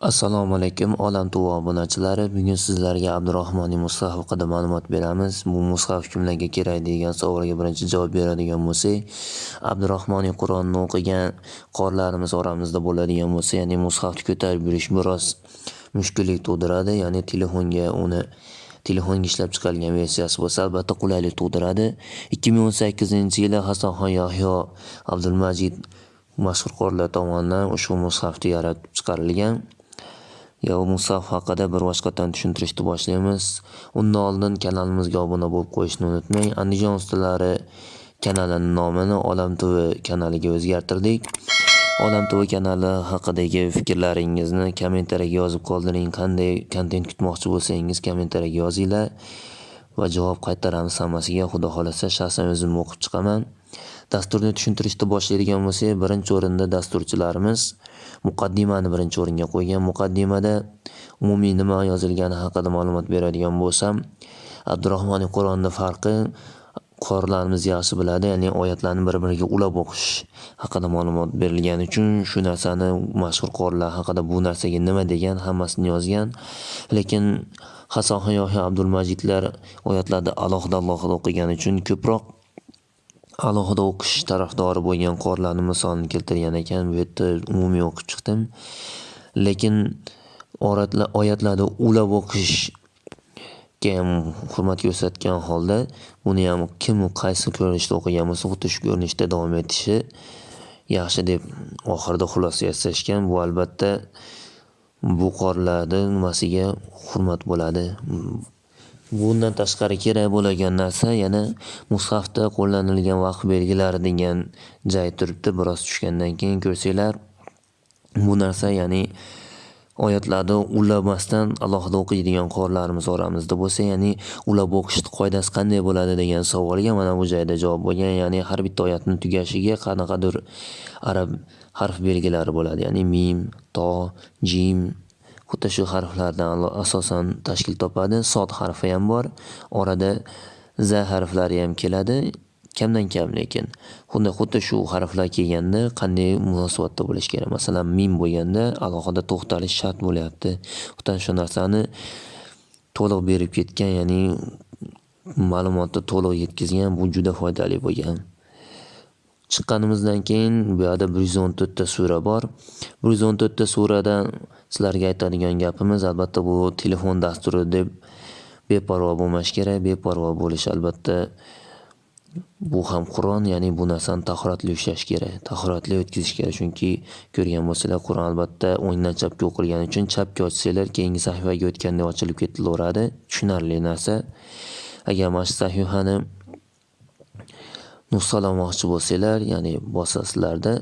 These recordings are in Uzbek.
Assalomu alaykum olam tuvo obunachilari bugun sizlarga Abdurahmonning mushaf haqida ma'lumot beramiz. Bu mushaf kimlarga kerak degan savolga birinchi javob beradigan bo'lsak Abdurahmonning Qur'onni o'qigan qorlarimiz oramizda bo'ladigan bo'lsa ya'ni mushafni ko'tarib yurish biroz mushkullik tug'diradi ya'ni telefonga uni telefonga ishlab chiqarilgan versiyasi bo'lsa albatta qulaylik tug'diradi. 2018 yili Hasanxon Yahyo Abdulmajid mashhur qorlar tomonidan ushbu mushafni yaratib chiqarilgan. Yo Musaf haqida bir boshqatdan tushuntirishni boshlaymiz. Undan oldin kanalimizga obuna bo'lib qo'yishni unutmang. Andijon ustalari kanalini nomini olam tv kanaliga o'zgartirdik. Olam tv kanali haqidagi fikrlaringizni kommentariyaga yozib qoldiring. Qanday kontent kutmoqchi bo'lsangiz kommentariyaga yozinglar. Va javob qaytaramiz hammasiga. Xudo xolasa shaxsan o'zim o'qib chiqaman. Dasturni tushuntirishni boshlaydigan bo'lsak birinchi o'rinda dasturchilarimiz muqaddimani birinchi o'ringa qo'ygan. Muqaddimada umumiy nima yozilgani haqida ma'lumot beradigan bo'lsam Abdurahmon qur'onni farqi qorilarimiz yaxshi biladi ya'ni oyatlarni bir biriga ulab o'qish haqida ma'lumot berilgani uchun shu narsani mashhur qorilar haqida bu narsaga nima degan hammasini yozgan. Lekin hasanxon yoki abdulmajidlar oyatlarni alohida alohida o'qigani uchun ko'proq alohida o'qish tarafdori bo'lgan qorlarni misolini keltirgan ekan. Bu yerda umumiy o'qib chiqdim. Lekin oyatlarni ulab o'qishga ham hurmat ko'rsatgan holda buni ham kim qaysi ko'rinishda o'qigan bo'lsa xuddi shu ko'rinishda davom etishi yaxshi deb oxirida xulosa yasashgan bu albatta bu qorlarning nimasiga hurmat bo'ladi? Bundan tashqari kerak bo'lgan narsa yana mushafda qo'llanilgan vaqt belgilari degan joy turibdi. Biroz tushgandan keyin ko'rsanglar bu narsa ya'ni oyatlarni ulamasdan alohida o'qiydigan qorilarimiz oramizda bo'lsa ya'ni ulab o'qish qoidasi qanday bo'ladi degan savolga mana bu joyda javob bo'lgan. Ya'ni har bitta oyatni tugashiga qanaqadir arab harf belgilari bo'ladi. Ya'ni mim to jim xuddi shu harflardan asosan tashkil topadi. Sod harfi ham bor. Orada za harflari ham keladi. Kamdan kam lekin xuddi xuddi shu harflar kelganda qanday munosabatda bo'lish kerak? Masalan mim bo'lganda alohida to'xtalish shart bo'lyapti. Xuddi shu narsani to'liq berib ketgan ya'ni ma'lumotni to'liq yetkazgan bu juda foydali bo'lgan. Chiqqanimizdan keyin bu yoqda bir yuz o'n to'rtta sura bor. Bir yuz o'n to'rtta suradan sizlarga aytadigan gapimiz albatta bu telefon dasturi deb beparvo bo'lmash kerak beparvo bo'lish albatta bu ham qur'on ya'ni bu narsani tahoratli ushlash kerak tahoratli o'tkazish kerak. Chunki ko'rgan bo'lsanglar qur'on albatta o'ngdan chapga o'qilgani uchun chapga ochsanglar keyingi sahifaga o'tganda ochilib ketilaveradi. Tushunarli narsa. Agar mana shu sahifani nusxalamoqchi bo'lsanglar ya'ni bosasizlarda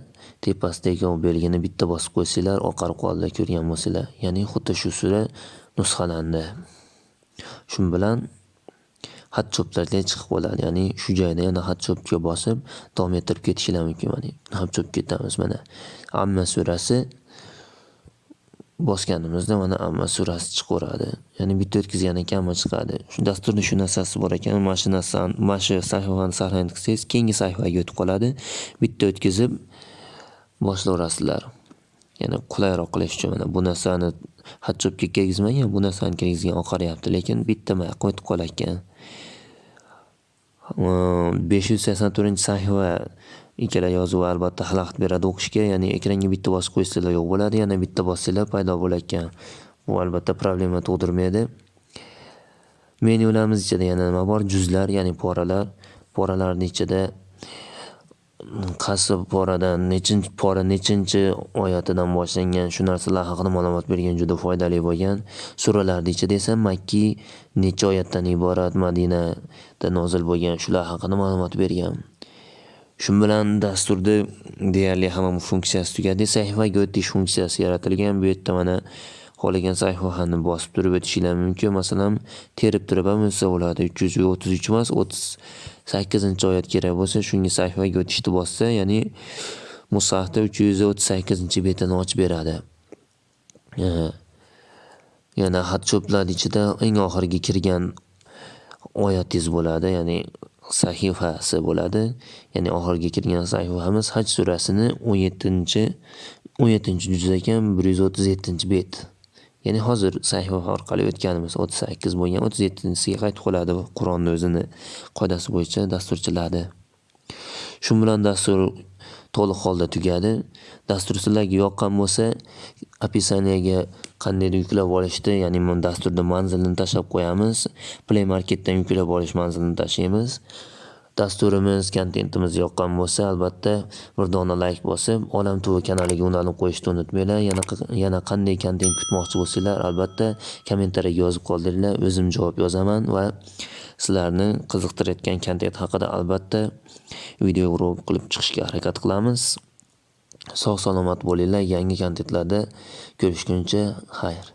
tepasidagi belgini bitta bosib qo'ysanglar oqarib qoldi ko'rgan bo'lsanglar ya'ni xuddi shu sura nusxalandi. Shu bilan xat cho'plarga chiqib qoladi ya'ni shu joyda yana xat cho'pga bosib davom ettirib ketishinglar mumkin mana xat cho'p ketamiz mana. Amma surasi bosganimizda mana amma surasi chiqaveradi. Ya'ni bitta o'tkazgan ekan amma chiqadi. Shu dasturni shu narsasi bor ekan. Mana shu narsani mana shu sahifani saqlanib qilsangiz keyingi sahifaga o'tib qoladi. Bitta o'tkazib boshlayverasizlar. Yana qulayroq qilish uchun mana bu narsani xat kirgizmagan bu narsani kirgizgan oqaryapti lekin bitta yoqqa o'tib qolarkan besh yuz sakson to'rtinchi sahifa ikkala yozuv albatta xalaqit beradi o'qishga ya'ni ekranga bitta bosib qo'ysanglar yo'q bo'ladi yana bitta bossanglar paydo bo'larkan bu albatta problema tug'dirmaydi. Menyularimiz ichida yana nima bor? Juzlar ya'ni poralar. Poralarni ichida qaysi poradan nechinchi pora nechinchi oyatidan boshlangan shu narsalar haqida ma'lumot bergan juda foydali bo'lgan. Suralarni ichida esa? Makkiy necha oyatdan iborat madinada nozil bo'lgan shular haqida ma'lumot bergan. Shu bilan dasturda deyarli hamma funksiyasi tugadi. Sahifaga o'tish funksiyasi yaratilgan. Bu yerda mana xohlagan sahifani bosib turib o'tishinglar mumkin. Masalan terib turib ham o'tsa bo'ladi. Uch yuz o'ttiz uch emas o'ttiz sakkizinchi oyat kerak bo'lsa shunga sahifaga o'tishni bossa ya'ni musahda 338-betini ochib beradi. Yana xat cho'plar ichida eng oxirgi kirgan oyatingiz bo'ladi. Ya'ni sahifasi bo'ladi. Ya'ni oxirgi kirgan sahifamiz Haj surasini 17 17 juz ekan 137 bet. Ya'ni hozir sahifa orqali o'tganimiz 38 bo'lgan 37-siga qaytib qoladi Qur'onni o'zini qoidasi bo'yicha dasturchiladi. Shu bilan dastur to'liq holda tugadi. Dasturchilarga yoqqan bo'lsa, описаниеga qandaydir yuklab olishni, ya'ni bu dasturni manzilini tashlab qo'yamiz. Play Marketdan yuklab olish manzilini tashlaymiz. Dasturimiz, kontentimiz yoqqan bo'lsa, albatta bir dona like bosib, Olam TV kanaliga ulanib qo'yishni unutmanglar. Yana yana qanday kontent kutmoqchi bo'lsanglar, albatta kommentariyaga yozib qoldiringlar, o'zim javob yozaman va sizlarni qiziqtirayotgan kontent haqida albatta video rol qilib chiqishga harakat qilamiz. Sog' salomat bo'linglar. Yangi kontentlarda ko'rishguncha xayr.